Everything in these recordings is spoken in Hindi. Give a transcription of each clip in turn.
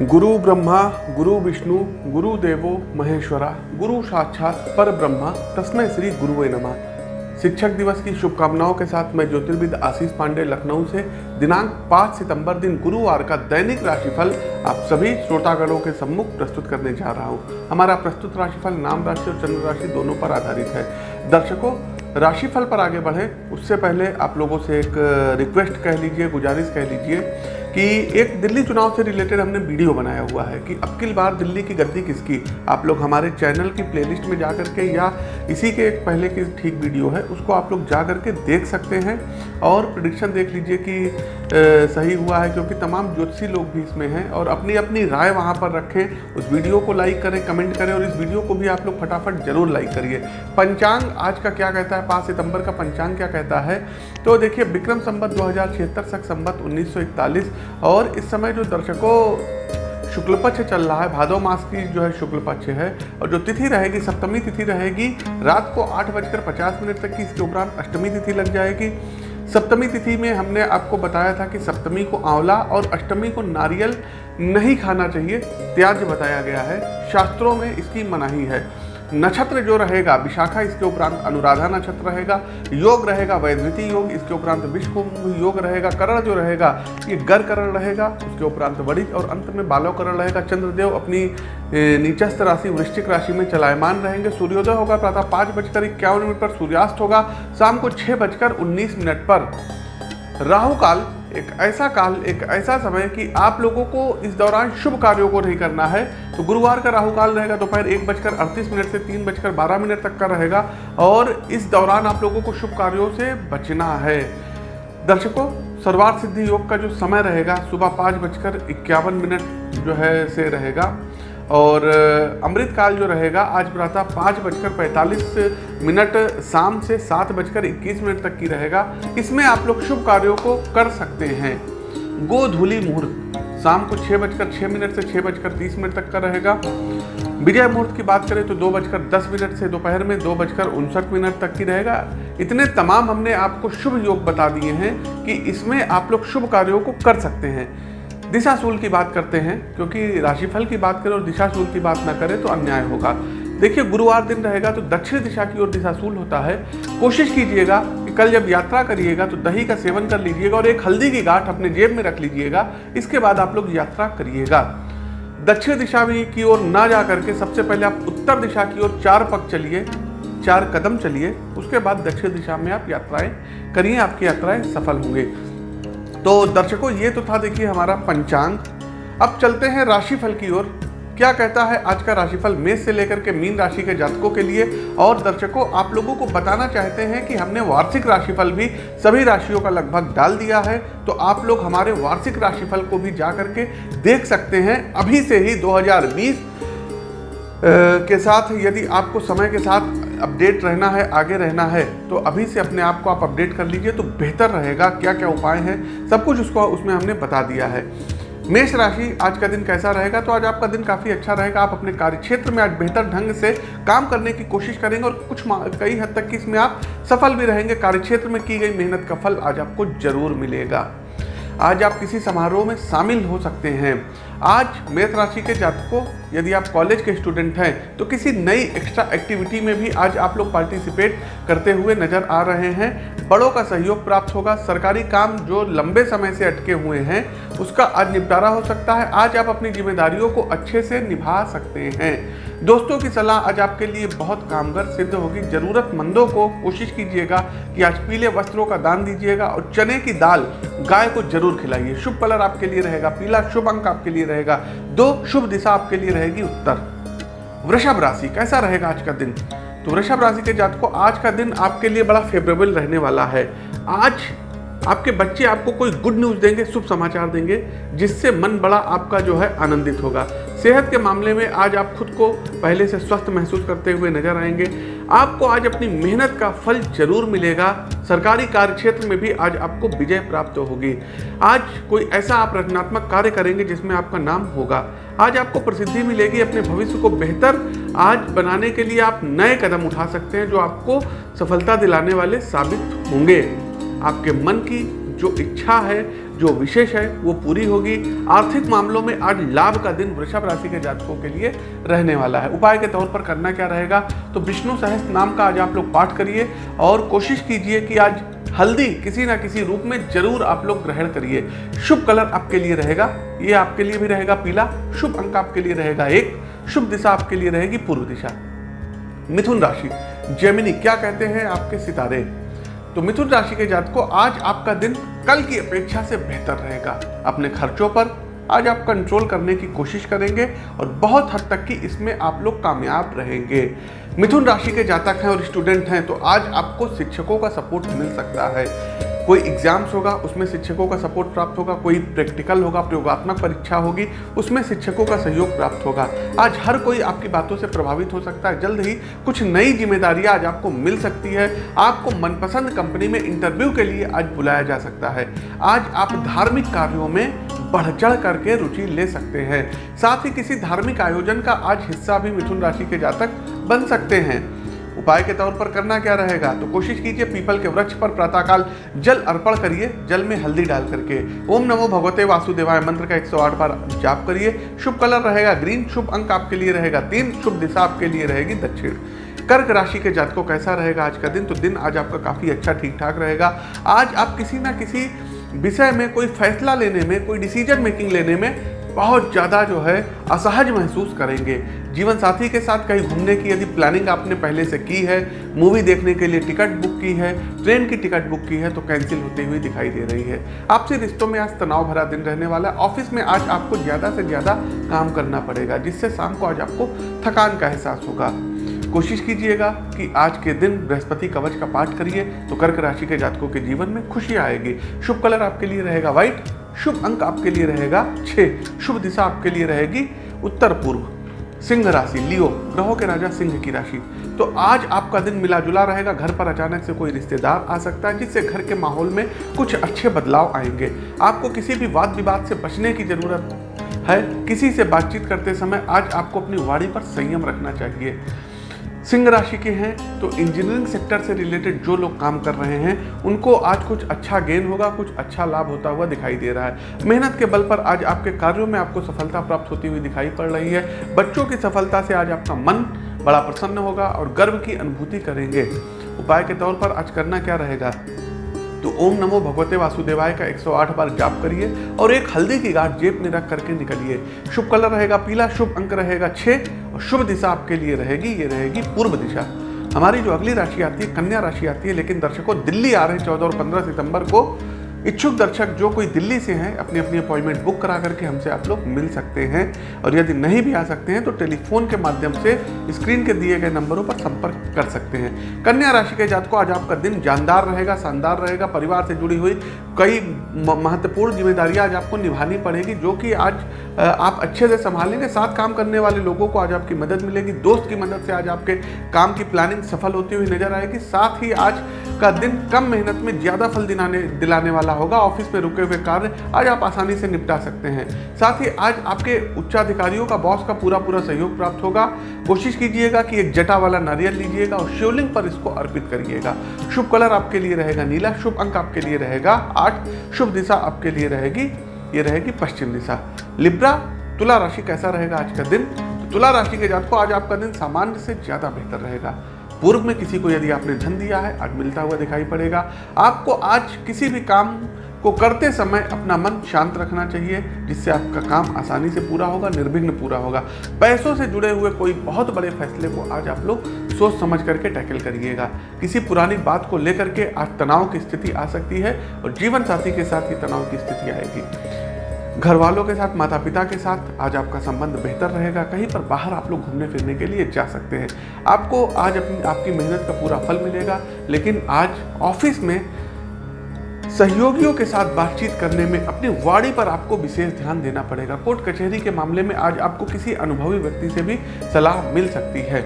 गुरु ब्रह्मा, गुरु विष्णु, गुरु देवो, महेश्वरा, गुरु साक्षात, पर ब्रह्मा तस्मय श्री गुरुवे नमः। शिक्षक दिवस की शुभकामनाओं के साथ मैं ज्योतिर्विद आशीष पांडे लखनऊ से दिनांक 5 सितंबर दिन गुरुवार का दैनिक राशिफल आप सभी श्रोतागणों के सम्मुख प्रस्तुत करने जा रहा हूँ। हमारा प्रस्तुत राशिफल नाम राशि और चंद्र राशि दोनों पर आधारित है। दर्शकों, राशिफल पर आगे बढ़े। उससे पहले आप लोगों से एक रिक्वेस्ट कह लीजिए, गुजारिश कह लीजिए कि एक दिल्ली चुनाव से रिलेटेड हमने वीडियो बनाया हुआ है कि अक्ल बार दिल्ली की गद्दी किसकी? आप लोग हमारे चैनल की प्लेलिस्ट में जा करके या इसी के एक पहले की ठीक वीडियो है, उसको आप लोग जा करके देख सकते हैं और प्रडिक्शन देख लीजिए कि सही हुआ है क्योंकि तमाम ज्योतिषी लोग भी इसमें हैं और अपनी अपनी राय वहाँ पर रखें। उस वीडियो को लाइक करें कमेंट करें और इस वीडियो को भी आप लोग फटाफट ज़रूर लाइक करिए। पंचांग आज का क्या कहता है? पाँच सितंबर का पंचांग क्या कहता है? तो देखिए, विक्रम संबत दो हज़ार छिहत्तर, सख संबत उन्नीस और इस समय जो दर्शकों शुक्ल पक्ष चल रहा है भादो मास की जो है शुक्ल पक्ष है और जो तिथि रहेगी, सप्तमी तिथि रहेगी, रात को आठ बजकर पचास मिनट तक की, इसके उपरांत अष्टमी तिथि लग जाएगी। सप्तमी तिथि में हमने आपको बताया था कि सप्तमी को आंवला और अष्टमी को नारियल नहीं खाना चाहिए त्याज बताया गया है। शास्त्रों में इसकी मनाही है। नक्षत्र जो रहेगा, विशाखा इसके उपरांत अनुराधा नक्षत्र रहेगा, योग रहेगा वैधृति योग, इसके उपरांत विश्व योग रहेगा, करण जो रहेगा, ये गर करण रहेगा, उसके उपरांत वरिज और अंत में बालव करण रहेगा, चंद्रदेव अपनी नीचस्थ राशि, वृश्चिक राशि में चलायमान रहेंगे, सूर्योदय होगा प्रातः पाँच बजकर इक्यावन मिनट पर सूर्यास्त होगा, शाम को छः बजकर उन्नीस मिनट पर। राहु काल एक ऐसा काल, एक ऐसा समय कि आप लोगों को इस दौरान शुभ कार्यों को नहीं करना है। तो गुरुवार का राहु काल रहेगा, दोपहर एक बजकर अड़तीस मिनट से तीन बजकर बारह मिनट तक का रहेगा और इस दौरान आप लोगों को शुभ कार्यों से बचना है। दर्शकों, सर्वार्थ सिद्धि योग का जो समय रहेगा, सुबह पाँच बजकर इक्यावन मिनट जो है से रहेगा। और अमृत काल जो रहेगा, आज प्रातः पाँच बजकर पैंतालीस मिनट शाम से सात बजकर इक्कीस मिनट तक की रहेगा। इसमें आप लोग शुभ कार्यों को कर सकते हैं। गोधूली मुहूर्त, शाम को छः बजकर छः मिनट से छः बजकर तीस मिनट तक का रहेगा। विजय मुहूर्त की बात करें तो दो बजकर दस मिनट से दोपहर में दो बजकर उनसठ मिनट तक की रहेगा। इतने तमाम हमने आपको शुभ योग बता दिए हैं कि इसमें आप लोग शुभ कार्यों को कर सकते हैं। दिशाशूल की बात करते हैं, क्योंकि राशिफल की बात करें और दिशाशूल की बात ना करें तो अन्याय होगा। देखिए, गुरुवार दिन रहेगा तो दक्षिण दिशा की ओर दिशाशूल होता है। कोशिश कीजिएगा कि कल जब यात्रा करिएगा तो दही का सेवन कर लीजिएगा और एक हल्दी की गांठ अपने जेब में रख लीजिएगा। इसके बाद आप लोग यात्रा करिएगा। दक्षिण दिशा में की ओर ना जा करके सबसे पहले आप उत्तर दिशा की ओर चार पग चलिए, चार कदम चलिए, उसके बाद दक्षिण दिशा में आप यात्राएँ करिए, आपकी यात्राएँ सफल होंगे। तो दर्शकों, ये तो था देखिए हमारा पंचांग। अब चलते हैं राशिफल की ओर। क्या कहता है आज का राशिफल मेष से लेकर के मीन राशि के जातकों के लिए? और दर्शकों, आप लोगों को बताना चाहते हैं कि हमने वार्षिक राशिफल भी सभी राशियों का लगभग डाल दिया है। तो आप लोग हमारे वार्षिक राशिफल को भी जा करके देख सकते हैं। अभी से ही 2020 के साथ, यदि आपको समय के साथ अपडेट रहना है, आगे रहना है तो अभी से अपने आप को आप अपडेट कर लीजिए तो बेहतर रहेगा क्या क्या उपाय हैं, सब कुछ उसको उसमें हमने बता दिया है। मेष राशि आज का दिन कैसा रहेगा तो आज आपका दिन काफ़ी अच्छा रहेगा, आप अपने कार्य क्षेत्र में आज बेहतर ढंग से काम करने की कोशिश करेंगे और कुछ कई हद तक कि इसमें आप सफल भी रहेंगे कार्य क्षेत्र में की गई मेहनत का फल आज आपको ज़रूर मिलेगा। आज आप किसी समारोह में शामिल हो सकते हैं आज मेष राशि के जातकों, यदि आप कॉलेज के स्टूडेंट हैं तो किसी नई एक्स्ट्रा एक्टिविटी में भी आज आप लोग पार्टिसिपेट करते हुए नज़र आ रहे हैं। बड़ों का सहयोग प्राप्त होगा। सरकारी काम जो लंबे समय से अटके हुए हैं, उसका आज निपटारा हो सकता है। आज आप अपनी जिम्मेदारियों को अच्छे से निभा सकते हैं। दोस्तों की सलाह आज आपके लिए बहुत कामगर सिद्ध होगी। ज़रूरतमंदों को कोशिश कीजिएगा कि आज पीले वस्त्रों का दान दीजिएगा और चने की दाल गाय को ज़रूर खिलाइए। शुभ कलर आपके लिए रहेगा। पीला शुभ अंक आपके लिए रहेगा। दो शुभ दिशा आपके लिए रहेगी उत्तर। वृषभ राशि, कैसा रहेगा आज का दिन? तो वृषभ राशि के जात को आज का दिन आपके लिए बड़ा फेवरेबल रहने वाला है। आज आपके बच्चे आपको कोई गुड न्यूज़ देंगे, शुभ समाचार देंगे, जिससे मन बड़ा आपका जो है आनंदित होगा। सेहत के मामले में आज आप खुद को पहले से स्वस्थ महसूस करते हुए नज़र आएँगे। आपको आज अपनी मेहनत का फल ज़रूर मिलेगा। सरकारी कार्य क्षेत्र में भी आज आपको विजय प्राप्त होगी। आज कोई ऐसा आप रचनात्मक कार्य करेंगे जिसमें आपका नाम होगा। आज आपको प्रसिद्धि मिलेगी अपने भविष्य को बेहतर आज बनाने के लिए आप नए कदम उठा सकते हैं जो आपको सफलता दिलाने वाले साबित होंगे। आपके मन की जो इच्छा है, जो विशेष है, वो पूरी होगी। आर्थिक मामलों में आज लाभ का दिन वृषभ राशि के जातकों के लिए रहने वाला है। उपाय के तौर पर करना क्या रहेगा? तो विष्णु सहस्त्र नाम का आज आप लोग पाठ करिए और कोशिश कीजिए कि आज हल्दी किसी ना किसी रूप में ज़रूर आप लोग ग्रहण करिए। शुभ कलर आपके लिए रहेगा, ये आपके लिए भी रहेगा पीला, शुभ अंक आपके लिए रहेगा एक, शुभ दिशा आपके लिए रहेगी पूर्व दिशा। मिथुन राशि जेमिनी क्या कहते हैं आपके सितारे? तो मिथुन राशि के जात को आज आपका दिन कल की अपेक्षा से बेहतर रहेगा। अपने खर्चों पर आज आप कंट्रोल करने की कोशिश करेंगे और बहुत हद तक की इसमें आप लोग कामयाब रहेंगे। मिथुन राशि के जातक हैं और स्टूडेंट हैं तो आज आपको शिक्षकों का सपोर्ट मिल सकता है। कोई एग्ज़ाम्स होगा, उसमें शिक्षकों का सपोर्ट प्राप्त होगा, कोई प्रैक्टिकल होगा, प्रयोगात्मक परीक्षा होगी, उसमें शिक्षकों का सहयोग प्राप्त होगा। आज हर कोई आपकी बातों से प्रभावित हो सकता है। जल्द ही कुछ नई जिम्मेदारियाँ आज आपको मिल सकती है। आपको मनपसंद कंपनी में इंटरव्यू के लिए आज बुलाया जा सकता है। आज आप धार्मिक कार्यों में बढ़ चढ़ करके रुचि ले सकते हैं। साथ ही किसी धार्मिक आयोजन का आज हिस्सा भी मिथुन राशि के जातक बन सकते हैं। उपाय के तौर पर करना क्या रहेगा? तो कोशिश कीजिए पीपल के वृक्ष पर प्रातःकाल जल अर्पण करिए, जल में हल्दी डाल करके। ओम नमो भगवते वासुदेवाय, मंत्र का 108 बार जाप करिए। शुभ कलर रहेगा ग्रीन, शुभ अंक आपके लिए रहेगा तीन, शुभ दिशा आपके लिए रहेगी दक्षिण। कर्क राशि के जातकों कैसा रहेगा आज का दिन? तो दिन आज आपका काफ़ी अच्छा ठीक ठाक रहेगा। आज आप किसी ना किसी विषय में, कोई फैसला लेने में, कोई डिसीज़न मेकिंग लेने में बहुत ज़्यादा जो है असहज महसूस करेंगे। जीवन साथी के साथ कहीं घूमने की यदि प्लानिंग आपने पहले से की है मूवी देखने के लिए टिकट बुक की है ट्रेन की टिकट बुक की है तो कैंसिल होती हुई दिखाई दे रही है। आपसे रिश्तों में आज तनाव भरा दिन रहने वाला है। ऑफ़िस में आज आपको ज़्यादा से ज़्यादा काम करना पड़ेगा, जिससे शाम को आज आपको थकान का एहसास होगा। कोशिश कीजिएगा कि आज के दिन बृहस्पति कवच का पाठ करिए तो कर्क राशि के जातकों के जीवन में खुशी आएगी। शुभ कलर आपके लिए रहेगा व्हाइट शुभ अंक आपके लिए रहेगा छः शुभ दिशा आपके लिए रहेगी उत्तर पूर्व। सिंह राशि, लियो, ग्रहों के राजा सिंह की राशि। तो आज आपका दिन मिला जुला रहेगा, घर पर अचानक से कोई रिश्तेदार आ सकता है, जिससे घर के माहौल में कुछ अच्छे बदलाव आएँगे। आपको किसी भी वाद विवाद से बचने की ज़रूरत है, किसी से बातचीत करते समय आज आपको अपनी वाणी पर संयम रखना चाहिए। सिंह राशि के हैं तो इंजीनियरिंग सेक्टर से रिलेटेड जो लोग काम कर रहे हैं, उनको आज कुछ अच्छा गेन होगा, कुछ अच्छा लाभ होता हुआ दिखाई दे रहा है। मेहनत के बल पर आज आपके कार्यों में आपको सफलता प्राप्त होती हुई दिखाई पड़ रही है। बच्चों की सफलता से आज आपका मन बड़ा प्रसन्न होगा और गर्व की अनुभूति करेंगे। उपाय के तौर पर आज करना क्या रहेगा? तो ओम नमो भगवते वासुदेवाय का 108 बार जाप करिए और एक हल्दी की गांठ जेब में रख करके निकलिए। शुभ कलर रहेगा पीला, शुभ अंक रहेगा छः और शुभ दिशा आपके लिए रहेगी, ये रहेगी पूर्व दिशा। हमारी जो अगली राशि आती है, कन्या राशि आती है, लेकिन दर्शकों, दिल्ली आ रहे हैं चौदह और पंद्रह सितंबर को। इच्छुक दर्शक जो कोई दिल्ली से हैं अपनी अपनी अपॉइंटमेंट बुक करा करके हमसे आप लोग मिल सकते हैं। और यदि नहीं भी आ सकते हैं तो टेलीफोन के माध्यम से स्क्रीन के दिए गए नंबरों पर संपर्क कर सकते हैं। कन्या राशि के जात को आज आपका दिन जानदार रहेगा, शानदार रहेगा। परिवार से जुड़ी हुई कई महत्वपूर्ण जिम्मेदारियाँ आज आपको निभानी पड़ेगी, जो कि आज आप अच्छे से संभालेंगे। साथ काम करने वाले लोगों को आज आपकी मदद मिलेगी। दोस्त की मदद से आज आपके काम की प्लानिंग सफल होती हुई नज़र आएगी। साथ ही आज का दिन कम मेहनत में ज़्यादा फल दिलाने दिलाने वाला होगा। ऑफ़िस में रुके हुए कार्य आज आप आसानी से निपटा सकते हैं। साथ ही आज आपके उच्चाधिकारियों का, बॉस का पूरा पूरा सहयोग प्राप्त होगा। कोशिश कीजिएगा कि एक जटा वाला नारियल लीजिएगा और शिवलिंग पर इसको अर्पित करिएगा। शुभ कलर आपके लिए रहेगा नीला, शुभ अंक आपके लिए रहेगा आठ, शुभ दिशा आपके लिए रहेगी, ये रहेगी पश्चिम दिशा। लिब्रा, तुला राशि कैसा रहेगा आज का दिन? तो तुला राशि के जात को आज आपका दिन सामान्य से ज़्यादा बेहतर रहेगा। पूर्व में किसी को यदि आपने धन दिया है, आज मिलता हुआ दिखाई पड़ेगा। आपको आज किसी भी काम को करते समय अपना मन शांत रखना चाहिए, जिससे आपका काम आसानी से पूरा होगा, निर्विघ्न पूरा होगा। पैसों से जुड़े हुए कोई बहुत बड़े फैसले को आज आप लोग सोच समझ करके टैकल करिएगा। किसी पुरानी बात को लेकर के आज तनाव की स्थिति आ सकती है और जीवन साथी के साथ ही तनाव की स्थिति आएगी। घर वालों के साथ माता पिता के साथ आज आपका संबंध बेहतर रहेगा। कहीं पर बाहर आप लोग घूमने फिरने के लिए जा सकते हैं। आपको आज अपनी, आपकी मेहनत का पूरा फल मिलेगा, लेकिन आज ऑफ़िस में सहयोगियों के साथ बातचीत करने में अपनी वाड़ी पर आपको विशेष ध्यान देना पड़ेगा। कोर्ट कचहरी के मामले में आज आपको किसी अनुभवी व्यक्ति से भी सलाह मिल सकती है।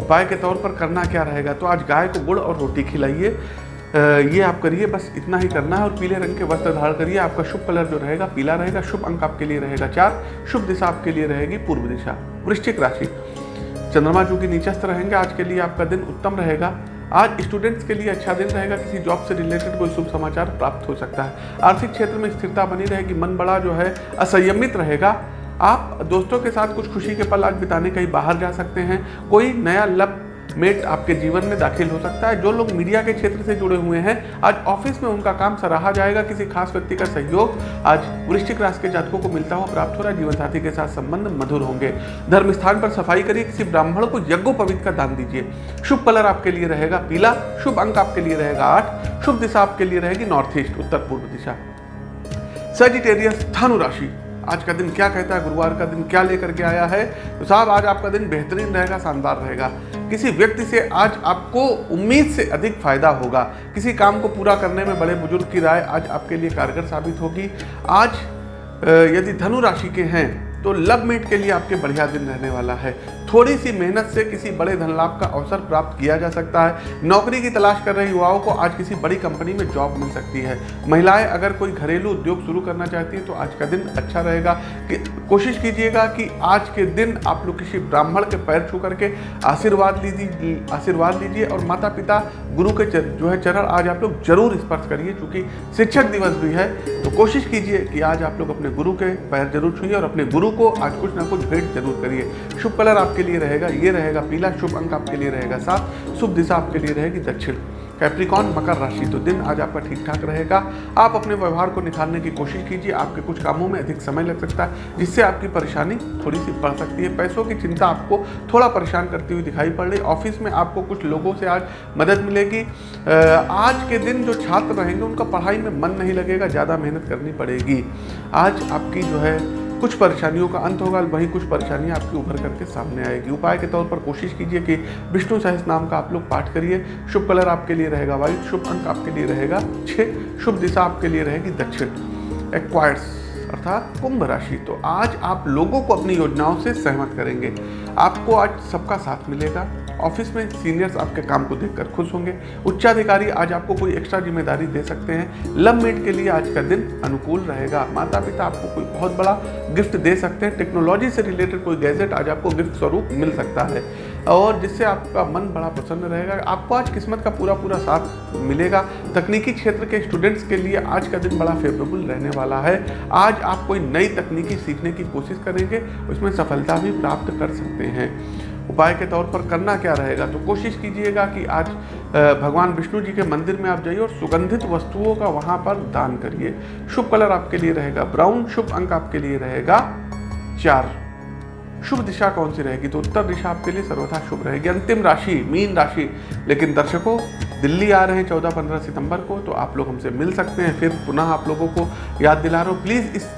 उपाय के तौर पर करना क्या रहेगा? तो आज गाय को गुड़ और रोटी खिलाइए। ये आप करिए, बस इतना ही करना है और पीले रंग के वस्त्र धारण करिए। आपका शुभ कलर जो रहेगा, पीला रहेगा, शुभ अंक आपके लिए रहेगा चार, शुभ दिशा आपके लिए रहेगी पूर्व दिशा, वृश्चिक राशि। चंद्रमा जो कि नीचस्थ रहेंगे, आज के लिए आपका दिन उत्तम रहेगा। आज स्टूडेंट्स के लिए अच्छा दिन रहेगा, किसी जॉब से रिलेटेड कोई शुभ समाचार प्राप्त हो सकता है। आर्थिक क्षेत्र में स्थिरता बनी रहेगी, मन बड़ा जो है, असंयमित रहेगा। आप दोस्तों के साथ कुछ खुशी के पल आज बिताने कहीं बाहर जा सकते हैं। कोई नया लब मेट आपके जीवन में दाखिल हो सकता है। जो लोग मीडिया के क्षेत्र से जुड़े हुए हैं, आज ऑफ़िस में उनका काम सराहा जाएगा, किसी खास व्यक्ति का सहयोग आज वृश्चिक राशि के जातकों को मिलता हुआ प्राप्त हो रहा है। जीवन साथी के साथ संबंध मधुर होंगे। धर्म स्थान पर सफ़ाई करिए, किसी ब्राह्मण को यज्ञोपवित का दान दीजिए। शुभ कलर आपके लिए रहेगा पीला, शुभ अंक आपके लिए रहेगा आठ, शुभ दिशा आपके लिए रहेगी नॉर्थ ईस्ट, उत्तर पूर्व दिशा। सजिटेरियस धनु राशि। आज का दिन क्या कहता है? गुरुवार का दिन क्या लेकर के आया है? तो साहब, आज आपका दिन बेहतरीन रहेगा, शानदार रहेगा। किसी व्यक्ति से आज आपको उम्मीद से अधिक फ़ायदा होगा। किसी काम को पूरा करने में बड़े बुज़ुर्ग की राय आज आपके लिए कारगर साबित होगी। आज यदि धनु राशि के हैं तो लव मेट के लिए आपके बढ़िया दिन रहने वाला है। थोड़ी सी मेहनत से किसी बड़े धन लाभ का अवसर प्राप्त किया जा सकता है। नौकरी की तलाश कर रहे युवाओं को आज किसी बड़ी कंपनी में जॉब मिल सकती है। महिलाएँ अगर कोई घरेलू उद्योग शुरू करना चाहती हैं तो आज का दिन अच्छा रहेगा। कि कोशिश कीजिएगा कि आज के दिन आप लोग किसी ब्राह्मण के पैर छू करके आशीर्वाद लीजिए आशीर्वाद लीजिए और माता पिता गुरु के चर, जो है चरण आज आप लोग ज़रूर स्पर्श करिए क्योंकि शिक्षक दिवस भी है। तो कोशिश कीजिए कि आज आप लोग अपने गुरु के पैर ज़रूर छूइए और अपने गुरु को आज कुछ ना कुछ भेंट ज़रूर करिए। शुभ कलर आपके आपके लिए रहेगा, ये रहेगा, पीला शुभ अंक आपके लिए रहेगा सात शुभ दिशा आपके लिए रहेगी दक्षिण। कैप्रिकॉन मकर राशि तो दिन आज आपका ठीक ठाक रहेगा। आप अपने व्यवहार को निखारने की कोशिश कीजिए, आपके कुछ कामों में अधिक समय लग सकता है, जिससे आपकी परेशानी थोड़ी सी बढ़ सकती है। पैसों की चिंता आपको थोड़ा परेशान करती हुई दिखाई पड़ रही ऑफ़िस में आपको कुछ लोगों से आज मदद मिलेगी। आज के दिन जो छात्र रहेंगे, उनका पढ़ाई में मन नहीं लगेगा, ज़्यादा मेहनत करनी पड़ेगी। आज आपकी जो है कुछ परेशानियों का अंत होगा, वहीं कुछ परेशानियाँ आपकी उभर करके सामने आएगी। उपाय के तौर पर कोशिश कीजिए कि विष्णु सहस नाम का आप लोग पाठ करिए। शुभ कलर आपके लिए रहेगा वाइट शुभ अंक आपके लिए रहेगा छः शुभ दिशा आपके लिए रहेगी दक्षिण। एक्वायर्स अर्थात कुंभ राशि। तो आज आप लोगों को अपनी योजनाओं से सहमत करेंगे। आपको आज सबका साथ मिलेगा। ऑफ़िस में सीनियर्स आपके काम को देखकर खुश होंगे। उच्चाधिकारी आज आपको कोई एक्स्ट्रा ज़िम्मेदारी दे सकते हैं। लव मेट के लिए आज का दिन अनुकूल रहेगा। माता पिता आपको कोई बहुत बड़ा गिफ्ट दे सकते हैं। टेक्नोलॉजी से रिलेटेड कोई गैजेट आज आपको गिफ्ट स्वरूप मिल सकता है। और जिससे आपका मन बड़ा प्रसन्न रहेगा। आपको आज किस्मत का पूरा पूरा साथ मिलेगा। तकनीकी क्षेत्र के स्टूडेंट्स के लिए आज का दिन बड़ा फेवरेबल रहने वाला है। आज आप कोई नई तकनीकी सीखने की कोशिश करेंगे, उसमें सफलता भी प्राप्त कर सकते हैं। उपाय के तौर पर करना क्या रहेगा? तो कोशिश कीजिएगा कि आज भगवान विष्णु जी के मंदिर में आप जाइए और सुगंधित वस्तुओं का वहाँ पर दान करिए। शुभ कलर आपके लिए रहेगा ब्राउन, शुभ अंक आपके लिए रहेगा चार। शुभ दिशा कौन सी रहेगी? तो उत्तर दिशा आपके लिए सर्वथा शुभ रहेगी। अंतिम राशि, मीन राशि। लेकिन दर्शकों, दिल्ली आ रहे हैं चौदह पंद्रह सितंबर को तो आप लोग हमसे मिल सकते हैं। फिर पुनः आप लोगों को याद दिला रहा हूँ। प्लीज़ इस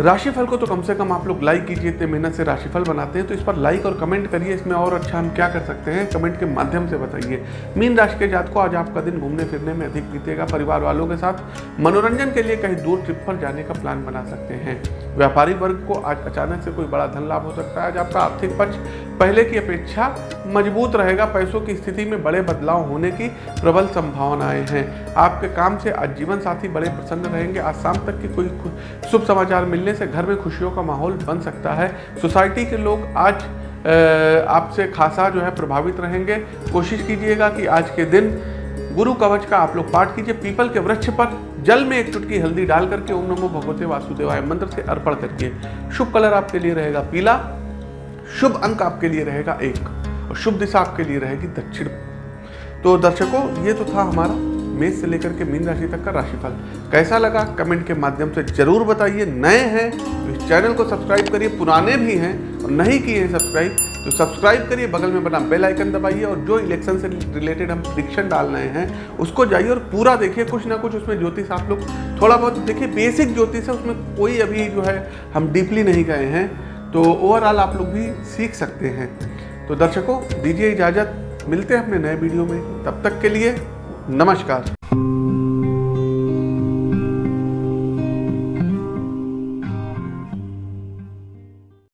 राशिफल को तो कम से कम आप लोग लाइक कीजिए, इतने मेहनत से राशिफल बनाते हैं तो इस पर लाइक और कमेंट करिए, इसमें और अच्छा हम क्या कर सकते हैं कमेंट के माध्यम से बताइए। मीन राशि के जात को आज आपका दिन घूमने फिरने में अधिक बीतेगा, परिवार वालों के साथ मनोरंजन के लिए कहीं दूर ट्रिप पर जाने का प्लान बना सकते हैं। व्यापारी वर्ग को आज अचानक से कोई बड़ा धन लाभ हो सकता है, आज आपका आर्थिक पक्ष पहले की अपेक्षा मज़बूत रहेगा, पैसों की स्थिति में बड़े बदलाव होने की प्रबल संभावनाएँ हैं। आपके काम से आज जीवन साथी बड़े प्रसन्न रहेंगे, आज शाम तक की कोई शुभ समाचार मिलने से घर में खुशियों का माहौल बन सकता है। सोसाइटी के लोग आज आपसे खासा जो है प्रभावित रहेंगे। कोशिश कीजिएगा कि आज के दिन गुरु कवच का आप लोग पाठ कीजिए। पीपल के वृक्ष पर जल में एक चुटकी हल्दी डाल करके ओम नमो भगवते वासुदेवाय मंत्र से अर्पण करके शुभ कलर आपके लिए रहेगा पीला, शुभ अंक आपके लिए रहेगा एक और शुभ दिशा आपके लिए रहेगी दक्षिण। तो दर्शकों, ये तो था हमारा मेष से लेकर के मीन राशि तक का राशिफल। कैसा लगा? कमेंट के माध्यम से ज़रूर बताइए। नए हैं तो इस चैनल को सब्सक्राइब करिए। पुराने भी हैं और नहीं किए हैं सब्सक्राइब तो सब्सक्राइब करिए। बगल में बना बेल आइकन दबाइए और जो इलेक्शन से रिलेटेड हम प्रिडिक्शन डाल रहे हैं, उसको जाइए और पूरा देखिए। कुछ ना कुछ उसमें ज्योतिष आप लोग थोड़ा बहुत देखिए। बेसिक ज्योतिष है, उसमें कोई अभी जो है हम डीपली नहीं गए हैं तो ओवरऑल आप लोग भी सीख सकते हैं। तो दर्शकों, दीजिए इजाज़त। मिलते हैं अपने नए वीडियो में। तब तक के लिए नमस्कार।